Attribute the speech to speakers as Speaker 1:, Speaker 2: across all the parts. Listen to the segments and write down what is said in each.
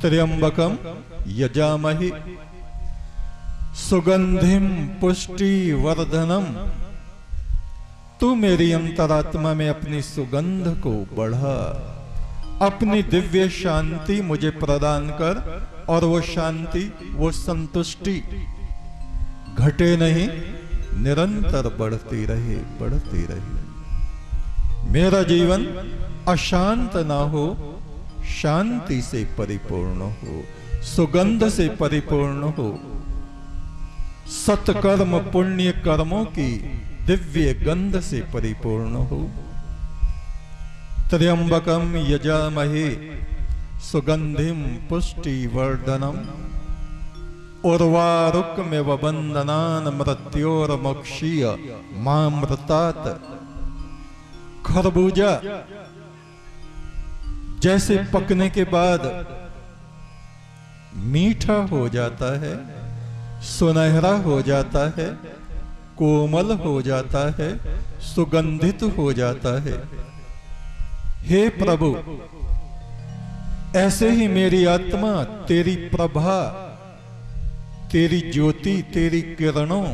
Speaker 1: त्र्यंबकम यजामहि। सुगंधिम पुष्टि वर्धनम तू मेरी अंतरात्मा में अपनी सुगंध को बढ़ा। अपनी दिव्य शांति मुझे प्रदान कर और वो शांति, वो संतुष्टि। घटे नहीं, निरंतर बढ़ती रहे बढ़ती रहे। मेरा जीवन अशांत ना हो शांति से परिपूर्ण हो, सुगंध से परिपूर्ण हो। सत्कर्म पुण्य कर्मों की दिव्य गंध से परिपूर्ण हो। त्र्यंबकम यजामहे सुगंधिम पुष्टि वर्धनम वंदनान मृत्योर मोक्षीय मामृतात खरबूजा जैसे पकने के बाद मीठा हो जाता है, सुनहरा हो जाता है, कोमल हो जाता है, सुगंधित हो जाता है। हे प्रभु, ऐसे ही मेरी आत्मा, तेरी प्रभा, तेरी ज्योति, तेरी किरणों,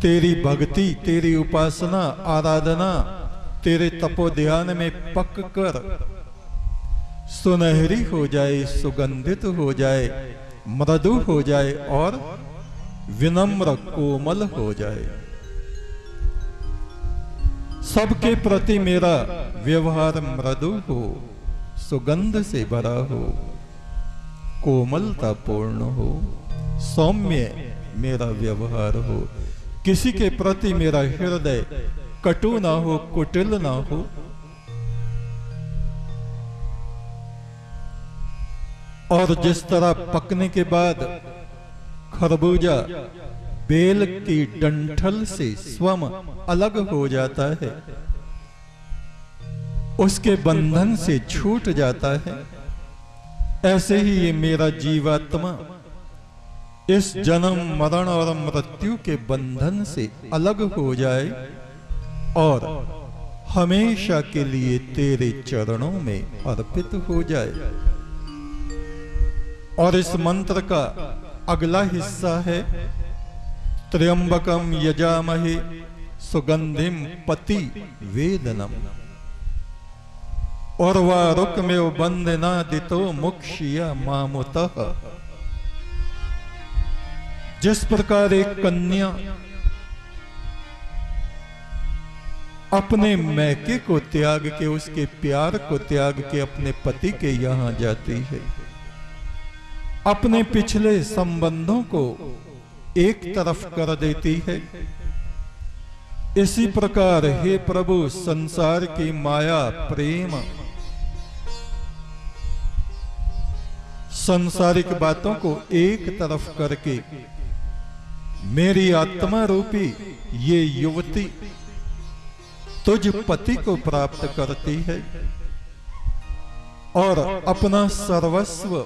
Speaker 1: तेरी भक्ति, तेरी उपासना, आराधना तेरे तपो ध्यान में पक कर। सुनहरी हो जाए, सुगंधित हो जाए, मृदु हो जाए और विनम्र कोमल हो जाए। सबके प्रति मेरा व्यवहार मृदु हो, सुगंध से भरा हो, कोमलता पूर्ण हो, सौम्य मेरा व्यवहार हो। किसी के प्रति मेरा हृदय कटु ना हो, कुटिल ना हो। और जिस तरह पकने के बाद खरबूजा बेल की डंठल से स्वम अलग हो जाता है, उसके बंधन से छूट जाता है, ऐसे ही ये मेरा जीवात्मा इस जन्म, मरण और मृत्यु के बंधन से अलग हो जाए। और हमेशा के लिए तेरे चरणों में अर्पित हो जाए। और इस मंत्र का अगला हिस्सा है, त्र्यंबकम यजामहे सुगंधिम पति वेदनम। और वह रुक में बंदना दितो मुक्षिया मामुत। जिस प्रकार एक कन्या अपने मैके को त्याग के, उसके प्यार को त्याग के अपने पति के यहाँ जाती है। अपने पिछले संबंधों को एक तरफ़ कर देती है। इसी प्रकार हे प्रभु, संसार की माया, प्रेम, संसारिक बातों को एक तरफ़ करके मेरी आत्मा रूपी ये युवती तुझ पति को प्राप्त करती है और अपना सर्वस्व,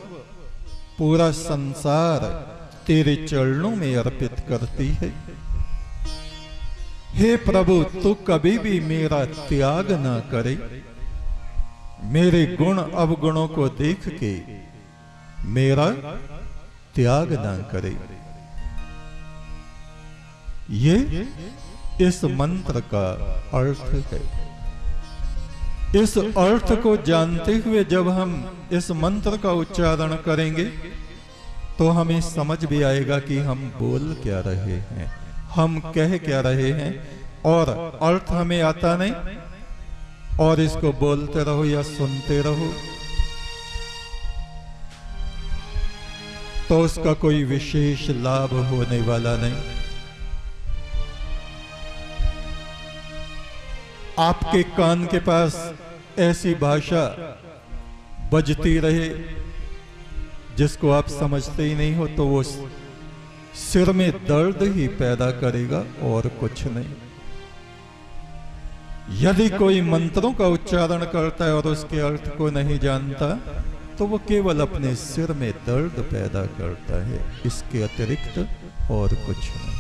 Speaker 1: पूरा संसार तेरे चरणों में अर्पित करती है। हे प्रभु, तू कभी भी मेरा त्याग ना करे। मेरे गुण अवगुणों को देख के मेरा त्याग ना करे। ये इस मंत्र का अर्थ है। इस अर्थ को जानते हुए जब हम इस मंत्र का उच्चारण करेंगे तो हमें समझ भी आएगा कि हम बोल क्या रहे हैं, हम कह क्या रहे हैं, और अर्थ हमें आता नहीं। और इसको बोलते रहो या सुनते रहो। तो उसका कोई विशेष लाभ होने वाला नहीं। आपके कान के पास ऐसी भाषा बजती रहे, जिसको आप समझते ही नहीं हो तो वो सिर में दर्द ही पैदा करेगा और कुछ नहीं। यदि कोई मंत्रों का उच्चारण करता है और उसके अर्थ को नहीं जानता तो वो केवल अपने सिर में दर्द पैदा करता है, इसके अतिरिक्त और कुछ नहीं।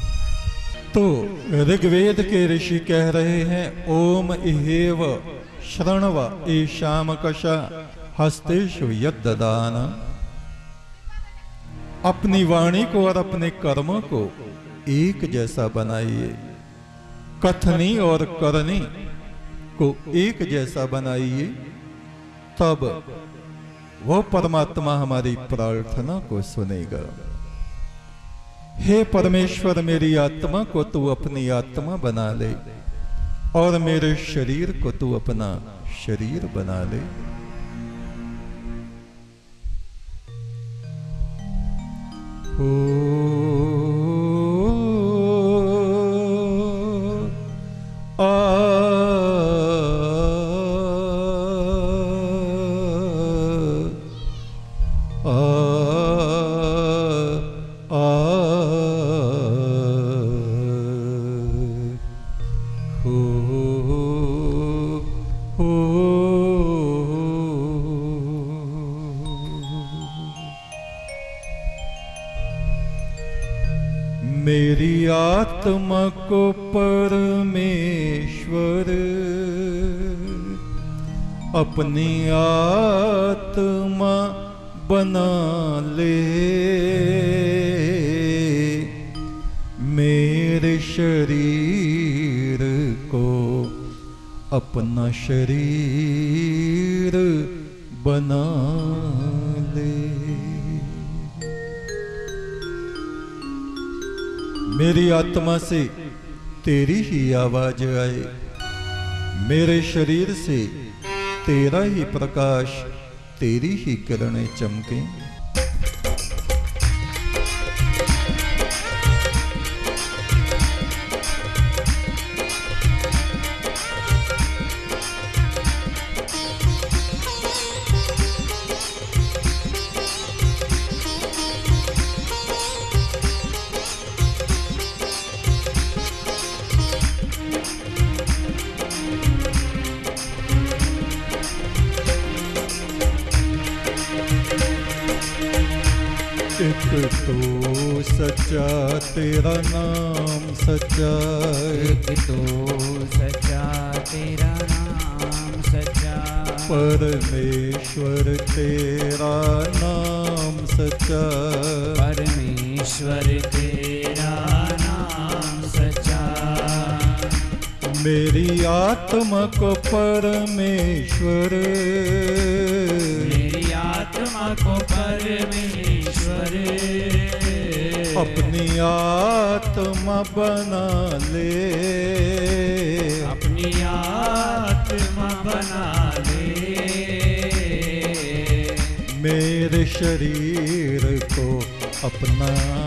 Speaker 1: तो ऋग्वेद के ऋषि कह रहे हैं, ओम इहेव श्रणव ईशाम कशा हस्तेशु यदान अपनी वाणी को और अपने कर्मों को एक जैसा बनाइए। कथनी और करनी को एक जैसा बनाइए, तब वह परमात्मा हमारी प्रार्थना को सुनेगा। हे परमेश्वर, मेरी आत्मा को तू अपनी आत्मा बना ले। और मेरे शरीर को तू अपना शरीर बना ले। मेरी को परमेश्वर अपनी आत्मा बना ले। मेरे शरीर को अपना शरीर बना ले। मेरी आत्मा से तेरी ही आवाज़ आए। मेरे शरीर से तेरा ही प्रकाश, तेरी ही किरणें चमके। तेरा नाम सच्चा
Speaker 2: एक तो सच्चा तेरा नाम सच्चा।
Speaker 1: परमेश्वर तेरा नाम सच्चा
Speaker 2: परमेश्वर तेरा नाम सच्चा।
Speaker 1: मेरी आत्मा को परमेश्वर।
Speaker 2: मेरी आत्मा को परमेश्वर।
Speaker 1: अपनी आत्मा बना ले।
Speaker 2: अपनी आत्मा बना ले।
Speaker 1: मेरे शरीर को अपना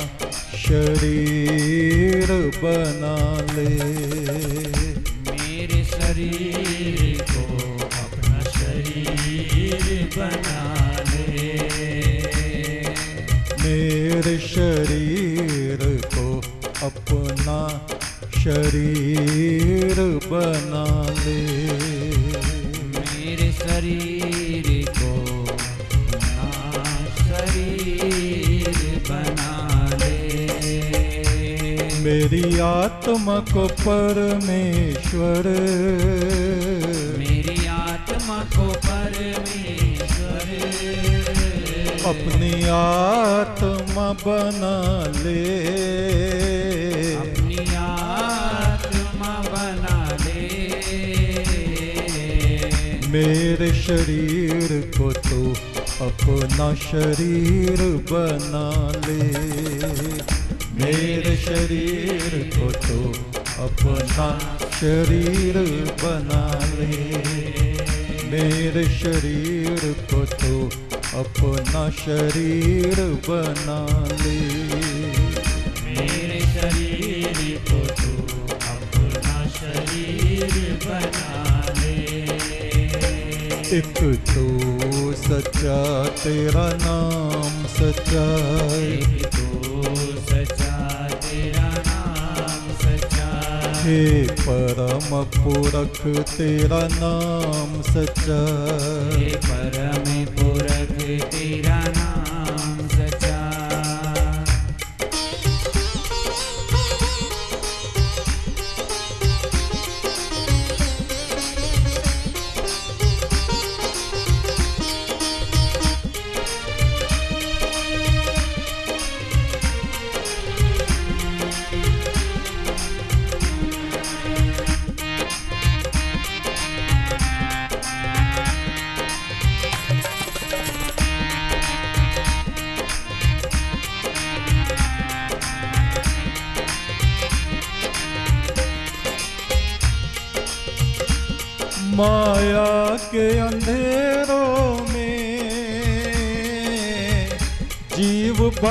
Speaker 1: शरीर बना ले।
Speaker 2: मेरे शरीर को अपना शरीर बना
Speaker 1: मेरे शरीर को अपना शरीर बना ले।
Speaker 2: मेरे शरीर को अपना शरीर बना ले।
Speaker 1: मेरी आत्मा को परमेश्वर।
Speaker 2: मेरी आत्मा को परमेश्वर।
Speaker 1: अपनी आत्मा बना ले।
Speaker 2: अपनी आत्मा बना ले।
Speaker 1: मेरे शरीर को तो अपना शरीर बना ले। मेरे शरीर को तो अपना शरीर बना ले। मेरे शरीर को तो अपना शरीर बना ले।
Speaker 2: मेरे शरीर को तू अपना शरीर बना ले।
Speaker 1: एक तो सच्चा तेरा नाम सच्चा
Speaker 2: एक तो सच्चा तेरा नाम सच्चा
Speaker 1: हे परम पुरख तेरा नाम सच्चा
Speaker 2: हे परम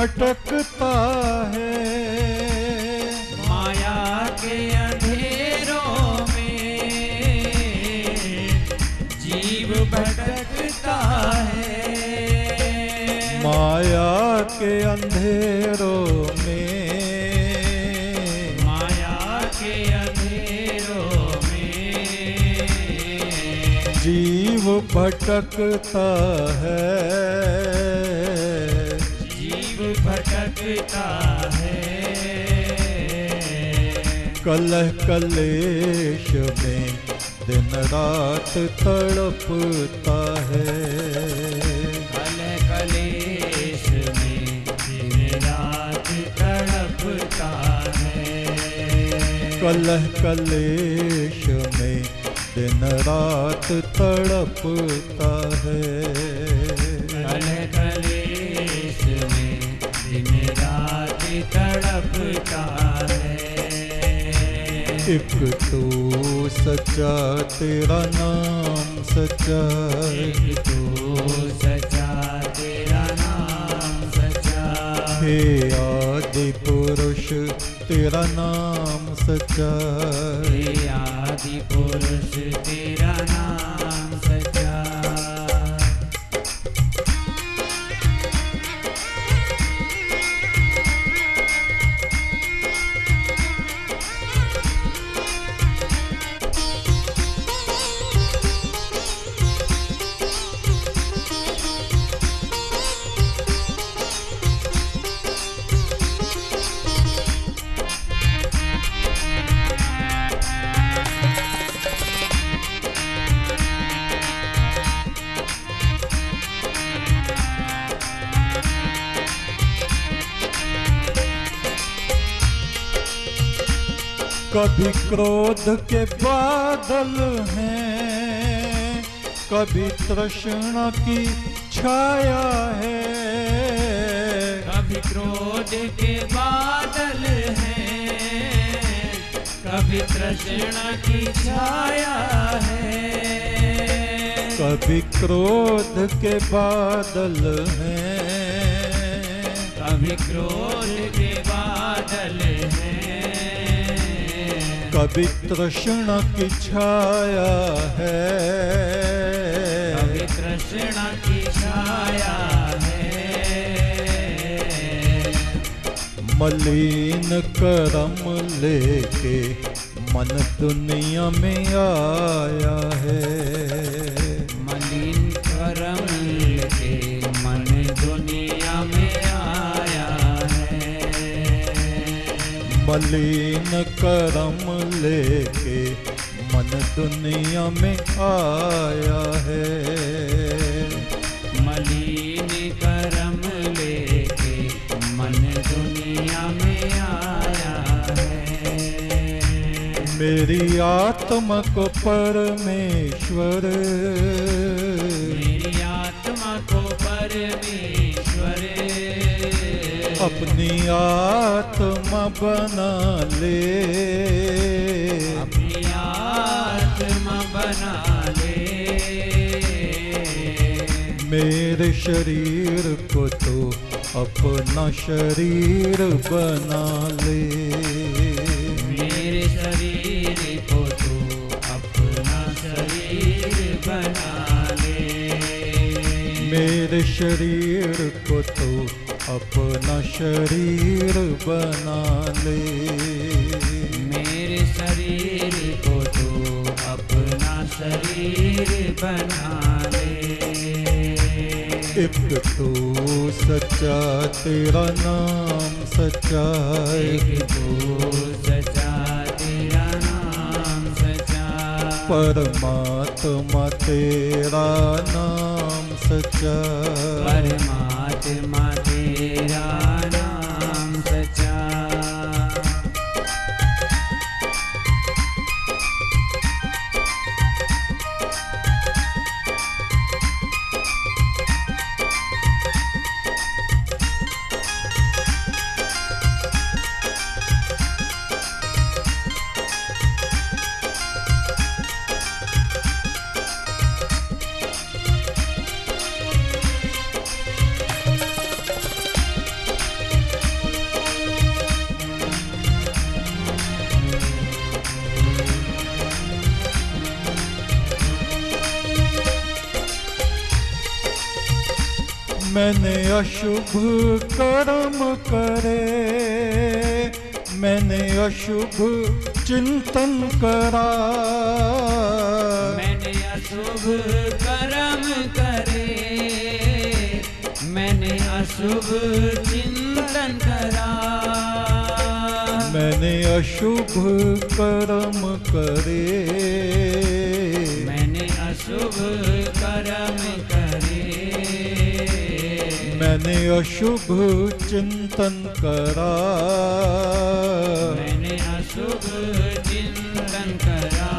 Speaker 1: भटकता है।
Speaker 2: माया के अंधेरों में जीव भटकता है।
Speaker 1: माया के अंधेरों में।
Speaker 2: माया के अंधेरों में।
Speaker 1: जीव भटकता है।
Speaker 2: भटकता है।
Speaker 1: कलह कलेश में दिन रात तड़पता है।
Speaker 2: कल कलेश में दिन रात तड़पता है।
Speaker 1: कलह कलेश में दिन रात तड़पता है। एक तो सच्चा तेरा नाम सच्चा
Speaker 2: एक तो सचा तेरा नाम सचा
Speaker 1: हे आदि पुरुष तेरा नाम सच्चा
Speaker 2: हे। आदि पुरुष तेरा नाम
Speaker 1: कभी क्रोध के बादल हैं कभी तृष्णा की छाया है।
Speaker 2: कभी क्रोध के बादल हैं कभी तृष्णा की छाया है।
Speaker 1: कभी क्रोध के बादल हैं।
Speaker 2: कभी क्रोध के
Speaker 1: कभी तृष्णा की छाया है।
Speaker 2: कभी तृष्णा की छाया है।
Speaker 1: मलिन करम लेके मन दुनिया में आया है।
Speaker 2: मलिन करम लेके मन दुनिया में आया है।
Speaker 1: मलिन करम लेके मन दुनिया में आया है।
Speaker 2: मलिन करम लेके मन दुनिया में आया है।
Speaker 1: मेरी आत्मा को परमेश्वर।
Speaker 2: मेरी आत्मा को परमेश्वर।
Speaker 1: आत्मा बना ले।
Speaker 2: अपनी आत्मा बना ले।
Speaker 1: मेरे शरीर को तो अपना शरीर बना ले।
Speaker 2: मेरे शरीर को तो अपना शरीर बना ले।
Speaker 1: मेरे शरीर को तो अपना शरीर बना ले।
Speaker 2: मेरे शरीर को तो अपना शरीर बना ले।
Speaker 1: एक तो सच्चा तेरा नाम सच्चा
Speaker 2: एक तो सचा तेरा नाम सचा
Speaker 1: परमात्मा तेरा नाम सच्चा
Speaker 2: परमात्मा
Speaker 1: मैंने अशुभ कर्म करे मैंने अशुभ चिंतन करा।
Speaker 2: मैंने अशुभ कर्म करे मैंने अशुभ चिंतन करा।
Speaker 1: मैंने अशुभ कर्म करे।
Speaker 2: मैंने अशुभ कर्म करे
Speaker 1: मैंने अशुभ चिंतन करा।
Speaker 2: मैंने अशुभ चिंतन करा।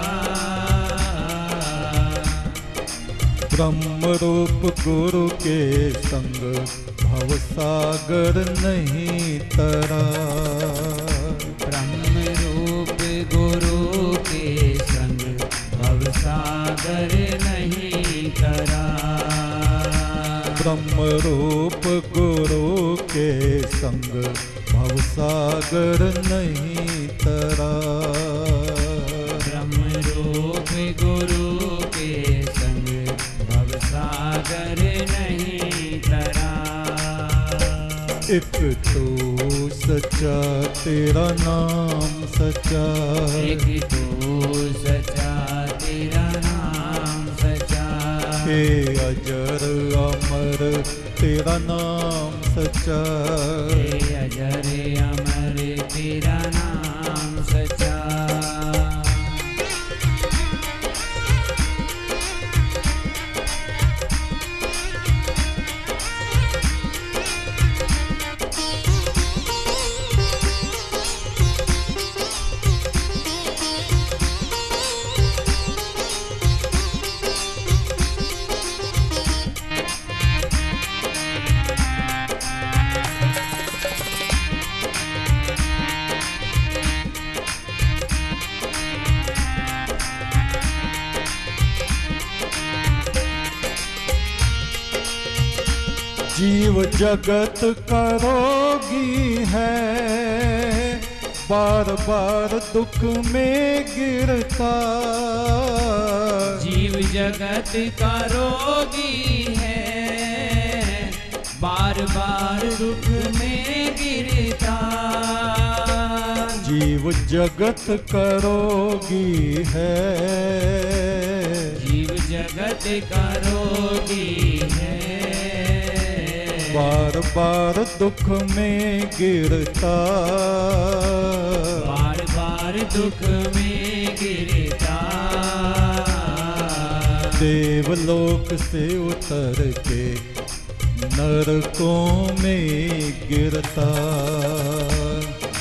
Speaker 1: ब्रह्म रूप गुरु के संग भवसागर नहीं तरा।
Speaker 2: ब्रह्म रूप गुरु के संग भवसागर नहीं
Speaker 1: तरा।
Speaker 2: ब्रह्म रूप गुरु के संग भवसागर नहीं करा
Speaker 1: एक तो सच्चा तेरा नाम सच्चा।
Speaker 2: एक तू सचा तेरा नाम सचा
Speaker 1: अजर अमर तेरा नाम सच्चा
Speaker 2: अजर अमर तेरा
Speaker 1: जगत करोगी है। बार बार दुख में गिरता।
Speaker 2: जीव जगत का रोगी है। बार बार दुख में गिरता।
Speaker 1: जीव जगत करोगी है।
Speaker 2: जीव जगत करोगी है।
Speaker 1: बार बार दुख में गिरता।
Speaker 2: बार बार दुख में गिरता।
Speaker 1: देवलोक से उतर के नरकों में गिरता।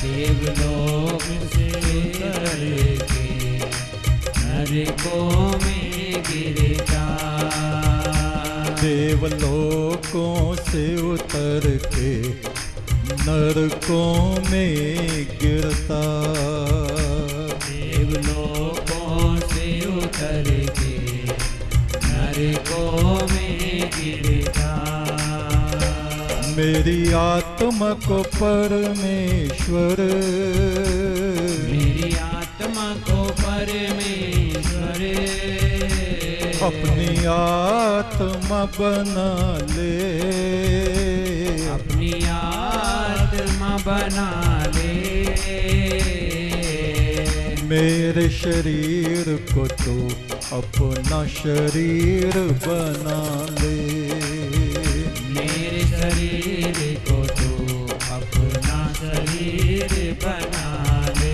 Speaker 2: देवलोक से उतर के नरकों में गिरता।
Speaker 1: देवलोकों से उतर के नरकों में गिरता।
Speaker 2: देवलोकों से उतर के नरकों में गिरता।
Speaker 1: मेरी आत्मा को परमेश्वर।
Speaker 2: मेरी आत्मा को परमेश्वर।
Speaker 1: अपनी आत्मा बना ले।
Speaker 2: अपनी आत्मा बना ले।
Speaker 1: मेरे शरीर को तो अपना शरीर बना ले।
Speaker 2: मेरे शरीर को तो अपना शरीर बना ले।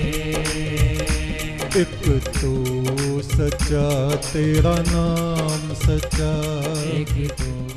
Speaker 1: एक तो सच्चा तेरा नाम सच्चा।
Speaker 2: एक तो